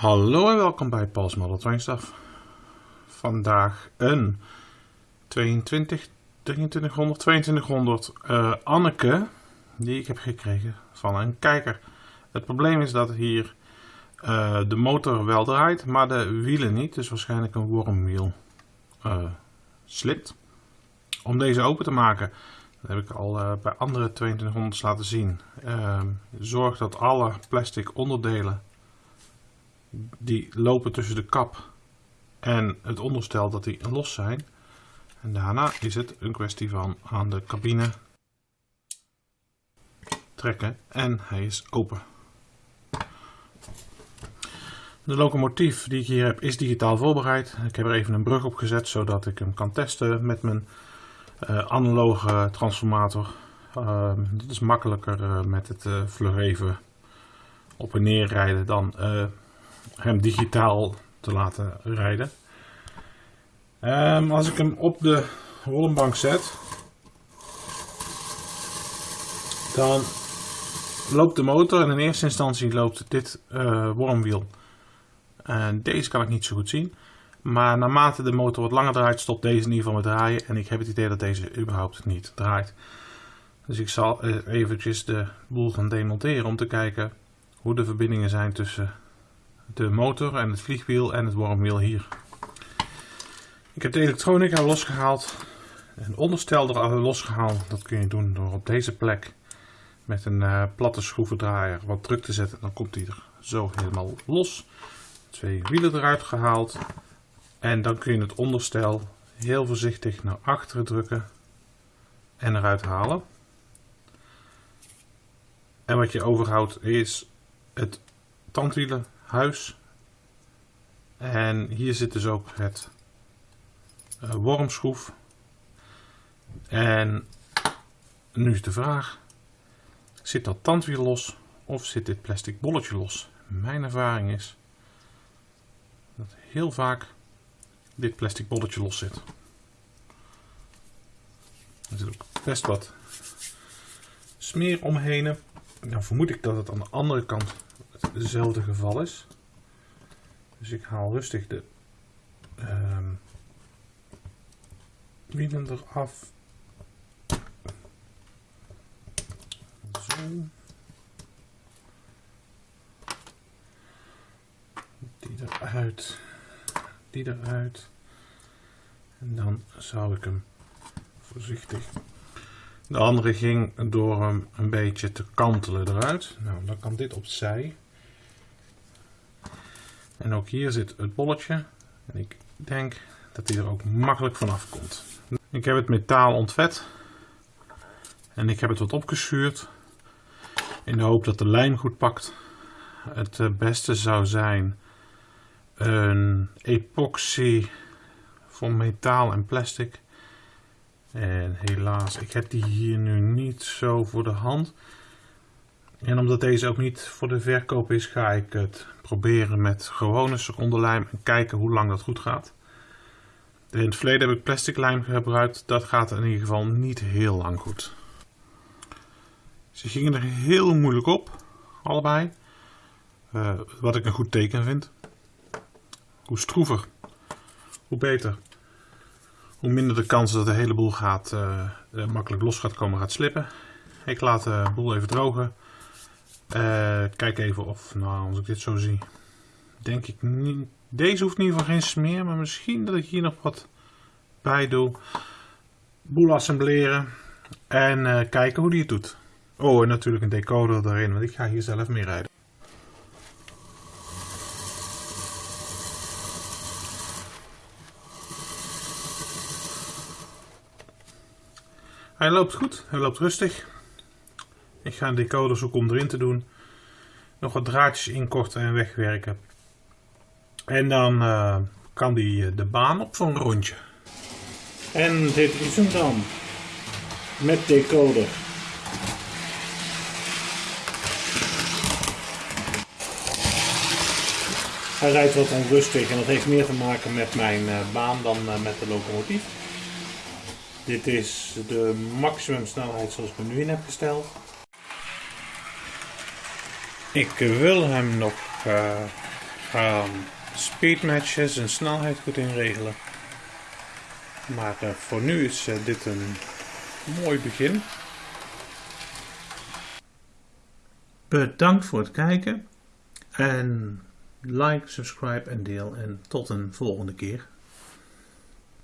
Hallo en welkom bij Paul's Model Train Stuff. Vandaag een 22, 2300, 2200 uh, Anneke die ik heb gekregen van een kijker. Het probleem is dat hier uh, de motor wel draait, maar de wielen niet. Dus waarschijnlijk een wormwiel uh, slipt. Om deze open te maken, dat heb ik al uh, bij andere 2200's laten zien. Ehm, zorg dat alle plastic onderdelen die lopen tussen de kap en het onderstel dat die los zijn. En daarna is het een kwestie van aan de cabine trekken en hij is open. De locomotief die ik hier heb is digitaal voorbereid. Ik heb er even een brug op gezet zodat ik hem kan testen met mijn uh, analoge transformator. Uh, dat is makkelijker uh, met het uh, vlug even op en neer rijden dan hem digitaal te laten rijden. Um, als ik hem op de rollenbank zet, dan loopt de motor en in eerste instantie loopt dit uh, wormwiel. En deze kan ik niet zo goed zien. Maar naarmate de motor wat langer draait, stopt deze in ieder geval met draaien. En ik heb het idee dat deze überhaupt niet draait. Dus ik zal eventjes de boel gaan demonteren om te kijken hoe de verbindingen zijn tussen de motor en het vliegwiel en het wormwiel hier. Ik heb de elektronica losgehaald. Een onderstel er losgehaald. Dat kun je doen door op deze plek met een uh, platte schroevendraaier wat druk te zetten. Dan komt hij er zo helemaal los. Twee wielen eruit gehaald. En dan kun je het onderstel heel voorzichtig naar achteren drukken en eruit halen. En wat je overhoudt is het tandwielenhuis. En hier zit dus ook het uh, wormschroef. En nu is de vraag, zit dat tandwiel los of zit dit plastic bolletje los? Mijn ervaring is dat heel vaak dit plastic bolletje los zit. Er zit ook best wat smeer omheen. Dan vermoed ik dat het aan de andere kant hetzelfde geval is. Dus ik haal rustig de um, wielen eraf. Zo. Die eruit. Die eruit. En dan zou ik hem voorzichtig. De andere ging door hem een beetje te kantelen eruit. Nou, dan kan dit opzij. En ook hier zit het bolletje. En ik denk dat hij er ook makkelijk vanaf komt. Ik heb het metaal ontvet. En ik heb het wat opgeschuurd. In de hoop dat de lijm goed pakt. Het eh, beste zou zijn een epoxy van metaal en plastic. En helaas, ik heb die hier nu niet zo voor de hand. En omdat deze ook niet voor de verkoop is, ga ik het proberen met gewone secondenlijm en kijken hoe lang dat goed gaat. In het verleden heb ik plastic lijm gebruikt, dat gaat in ieder geval niet heel lang goed. Ze gingen er heel moeilijk op, allebei. Uh, wat ik een goed teken vind. Hoe stroever, hoe beter. Hoe minder de kans dat de hele boel gaat, uh, makkelijk los gaat komen, gaat slippen. Ik laat de boel even drogen. Uh, kijk even of, nou als ik dit zo zie, denk ik niet. Deze hoeft in ieder geval geen smeer, maar misschien dat ik hier nog wat bij doe. Boel assembleren en uh, kijken hoe die het doet. Oh, en natuurlijk een decoder erin, want ik ga hier zelf mee rijden. Hij loopt goed, hij loopt rustig. Ik ga een decoder zoeken om erin te doen. Nog wat draadjes inkorten en wegwerken. En dan uh, kan die eh, de baan op zo'n rondje. En dit is hem dan. Met decoder. Hij rijdt wat onrustig en dat heeft meer te maken met mijn uh, baan dan met de locomotief. Dit is de maximum snelheid zoals ik hem nu in heb gesteld. Ik wil hem nog uh, ga speedmatches en snelheid goed inregelen. Maar uh, voor nu is uh, dit een mooi begin. Bedankt voor het kijken. En like, subscribe en deel. En tot een volgende keer.